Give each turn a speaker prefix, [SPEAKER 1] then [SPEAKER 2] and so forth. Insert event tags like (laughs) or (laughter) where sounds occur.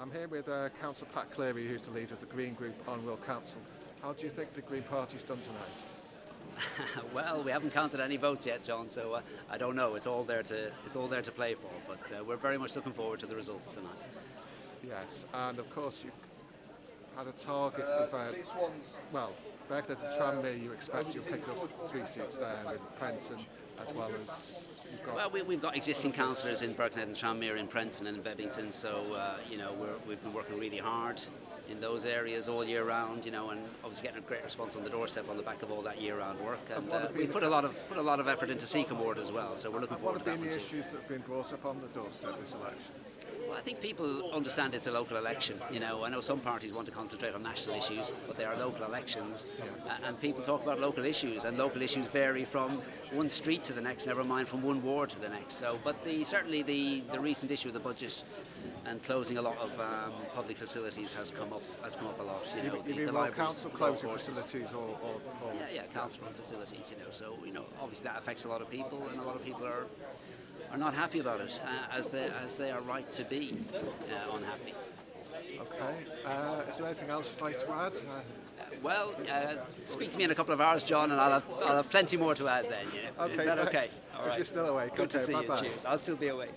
[SPEAKER 1] I'm here with uh, Councillor Pat Cleary, who's the leader of the Green Group on Wirral Council. How do you think the Green Party's done tonight? (laughs)
[SPEAKER 2] well, we haven't counted any votes yet, John. So uh, I don't know. It's all there to it's all there to play for. But uh, we're very much looking forward to the results tonight.
[SPEAKER 1] Yes, and of course you've had a target of, uh, well, Birkenhead and Tranmere, you expect you'll pick up three seats there in Prenton, as well as.
[SPEAKER 2] Well, we, we've got existing councillors in Birkenhead and Tranmere, in Prenton and in Bebington, so, uh, you know, we're, we've been working really hard in those areas all year round, you know, and obviously getting a great response on the doorstep on the back of all that year-round work. And uh, we put a lot of put a lot of effort into Seacombe Ward as well, so we're looking
[SPEAKER 1] and what
[SPEAKER 2] forward to
[SPEAKER 1] have
[SPEAKER 2] that
[SPEAKER 1] been
[SPEAKER 2] one
[SPEAKER 1] the
[SPEAKER 2] too.
[SPEAKER 1] issues that have been brought up on the doorstep this election?
[SPEAKER 2] I think people understand it's a local election. You know, I know some parties want to concentrate on national issues, but they are local elections, uh, and people talk about local issues, and local issues vary from one street to the next, never mind from one ward to the next. So, but the, certainly the, the recent issue of the budget and closing a lot of um, public facilities has come up has come up a lot. You know,
[SPEAKER 1] you
[SPEAKER 2] the, the libraries,
[SPEAKER 1] council closing facilities or... or, or
[SPEAKER 2] Yeah, yeah, council facilities, you know, so, you know, obviously that affects a lot of people and a lot of people are are not happy about it, uh, as, they, as they are right to be uh, unhappy.
[SPEAKER 1] Okay, uh, is there anything else you'd like to add? Uh,
[SPEAKER 2] Well, uh, speak to me in a couple of hours, John, and I'll have, I'll have plenty more to add then, you know.
[SPEAKER 1] Okay,
[SPEAKER 2] Is that okay?
[SPEAKER 1] thanks. If you're still awake,
[SPEAKER 2] Good to see
[SPEAKER 1] bye-bye.
[SPEAKER 2] you, cheers. I'll still be awake.